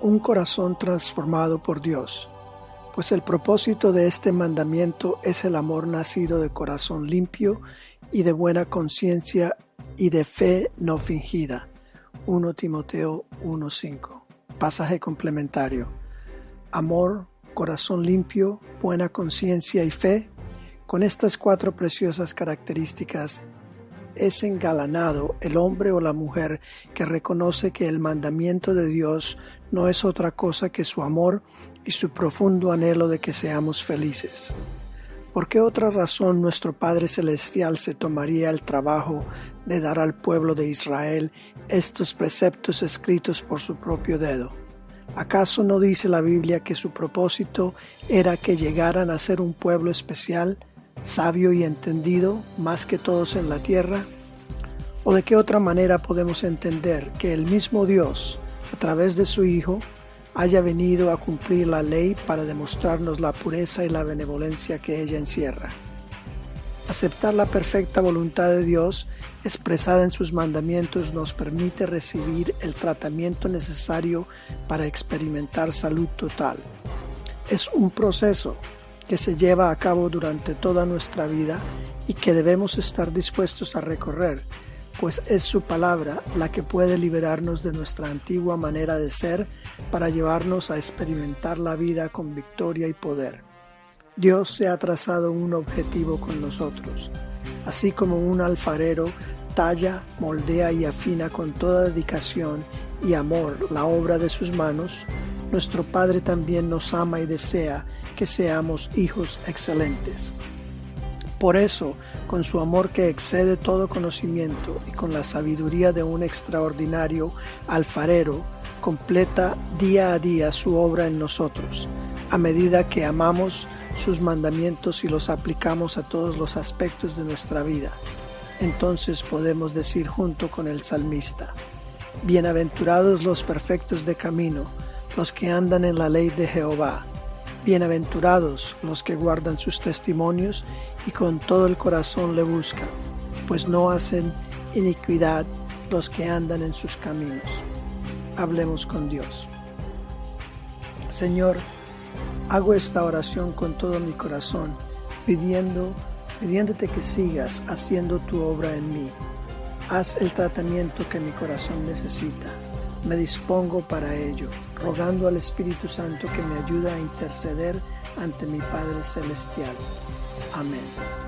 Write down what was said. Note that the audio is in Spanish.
un corazón transformado por Dios, pues el propósito de este mandamiento es el amor nacido de corazón limpio y de buena conciencia y de fe no fingida. 1 Timoteo 1.5. Pasaje complementario. Amor, corazón limpio, buena conciencia y fe. Con estas cuatro preciosas características es engalanado el hombre o la mujer que reconoce que el mandamiento de Dios no es otra cosa que su amor y su profundo anhelo de que seamos felices. ¿Por qué otra razón nuestro Padre Celestial se tomaría el trabajo de dar al pueblo de Israel estos preceptos escritos por su propio dedo? ¿Acaso no dice la Biblia que su propósito era que llegaran a ser un pueblo especial sabio y entendido más que todos en la tierra? ¿O de qué otra manera podemos entender que el mismo Dios, a través de su Hijo, haya venido a cumplir la ley para demostrarnos la pureza y la benevolencia que ella encierra? Aceptar la perfecta voluntad de Dios expresada en sus mandamientos nos permite recibir el tratamiento necesario para experimentar salud total. Es un proceso que se lleva a cabo durante toda nuestra vida y que debemos estar dispuestos a recorrer, pues es su palabra la que puede liberarnos de nuestra antigua manera de ser para llevarnos a experimentar la vida con victoria y poder. Dios se ha trazado un objetivo con nosotros, así como un alfarero talla, moldea y afina con toda dedicación y amor la obra de sus manos, nuestro Padre también nos ama y desea que seamos hijos excelentes. Por eso, con su amor que excede todo conocimiento y con la sabiduría de un extraordinario alfarero, completa día a día su obra en nosotros, a medida que amamos sus mandamientos y los aplicamos a todos los aspectos de nuestra vida. Entonces podemos decir junto con el salmista, Bienaventurados los perfectos de camino, los que andan en la ley de Jehová. Bienaventurados los que guardan sus testimonios y con todo el corazón le buscan, pues no hacen iniquidad los que andan en sus caminos. Hablemos con Dios. Señor, hago esta oración con todo mi corazón, pidiendo, pidiéndote que sigas haciendo tu obra en mí. Haz el tratamiento que mi corazón necesita me dispongo para ello, rogando al Espíritu Santo que me ayude a interceder ante mi Padre Celestial. Amén.